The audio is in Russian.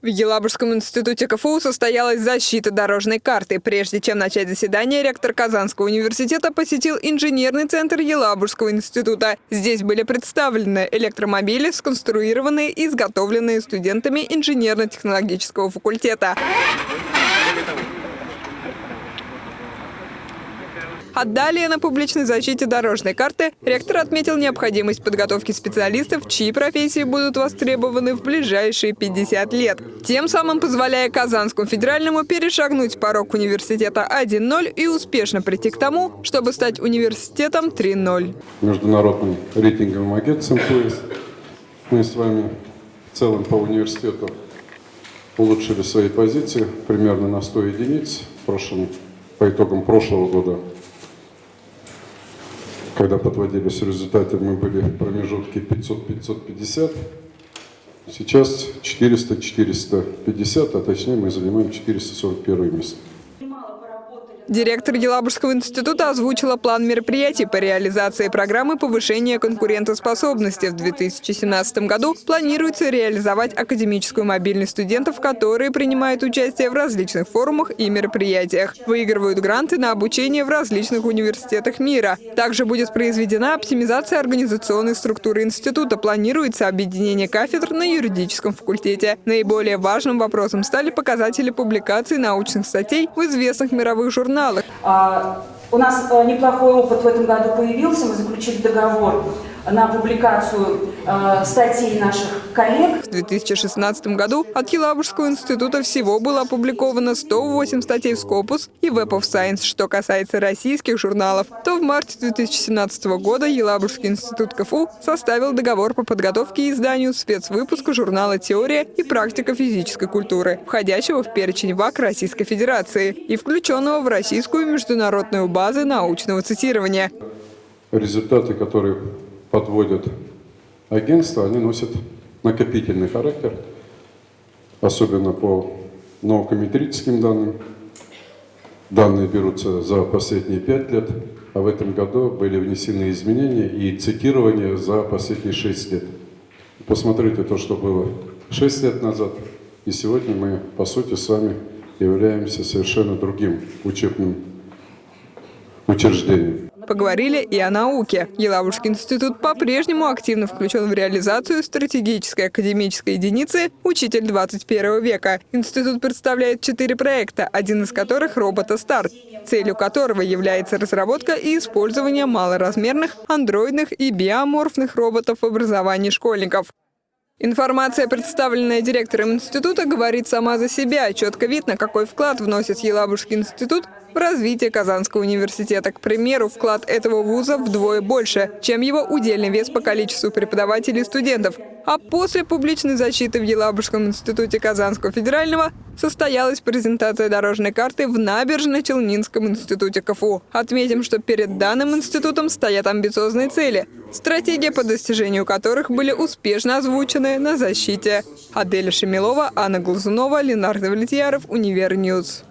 В Елабужском институте КФУ состоялась защита дорожной карты. Прежде чем начать заседание, ректор Казанского университета посетил инженерный центр Елабужского института. Здесь были представлены электромобили, сконструированные и изготовленные студентами инженерно-технологического факультета. Далее на публичной защите дорожной карты ректор отметил необходимость подготовки специалистов, чьи профессии будут востребованы в ближайшие 50 лет. Тем самым позволяя Казанскому федеральному перешагнуть порог университета 1.0 и успешно прийти к тому, чтобы стать университетом 3.0. Международным рейтинговым агентством ПОИС мы с вами в целом по университету улучшили свои позиции примерно на 100 единиц в прошлом, по итогам прошлого года когда подводились результаты, мы были в промежутке 500-550. Сейчас 400-450, а точнее мы занимаем 441 место. Директор Елабужского института озвучила план мероприятий по реализации программы повышения конкурентоспособности. В 2017 году планируется реализовать академическую мобильность студентов, которые принимают участие в различных форумах и мероприятиях. Выигрывают гранты на обучение в различных университетах мира. Также будет произведена оптимизация организационной структуры института. Планируется объединение кафедр на юридическом факультете. Наиболее важным вопросом стали показатели публикаций научных статей в известных мировых журналах журналах. А, у нас э, неплохой опыт в этом году появился. Мы заключили договор на публикацию э, статей наших коллег. В 2016 году от Елабужского института всего было опубликовано 108 статей в Scopus и Web of Science. Что касается российских журналов, то в марте 2017 года Елабужский институт КФУ составил договор по подготовке и изданию спецвыпуска журнала «Теория и практика физической культуры», входящего в перечень ВАК Российской Федерации и включенного в российскую международную базу научного цитирования. Результаты, которые подводят агентства, они носят накопительный характер, особенно по наукометрическим данным. Данные берутся за последние пять лет, а в этом году были внесены изменения и цитирование за последние шесть лет. Посмотрите то, что было шесть лет назад, и сегодня мы, по сути, с вами являемся совершенно другим учебным учреждением. Поговорили и о науке. Елабужский институт по-прежнему активно включен в реализацию стратегической академической единицы «Учитель 21 века». Институт представляет четыре проекта, один из которых – «Робота-старт», целью которого является разработка и использование малоразмерных, андроидных и биоморфных роботов в образовании школьников. Информация, представленная директором института, говорит сама за себя. Четко видно, какой вклад вносит Елабужский институт в развитие Казанского университета. К примеру, вклад этого вуза вдвое больше, чем его удельный вес по количеству преподавателей и студентов. А после публичной защиты в Елабужском институте Казанского федерального состоялась презентация дорожной карты в Набережно-Челнинском институте КФУ. Отметим, что перед данным институтом стоят амбициозные цели, стратегия по достижению которых были успешно озвучены на защите. Аделя Шамилова, Анна Глазунова, Ленар Давлетьяров, Универ News.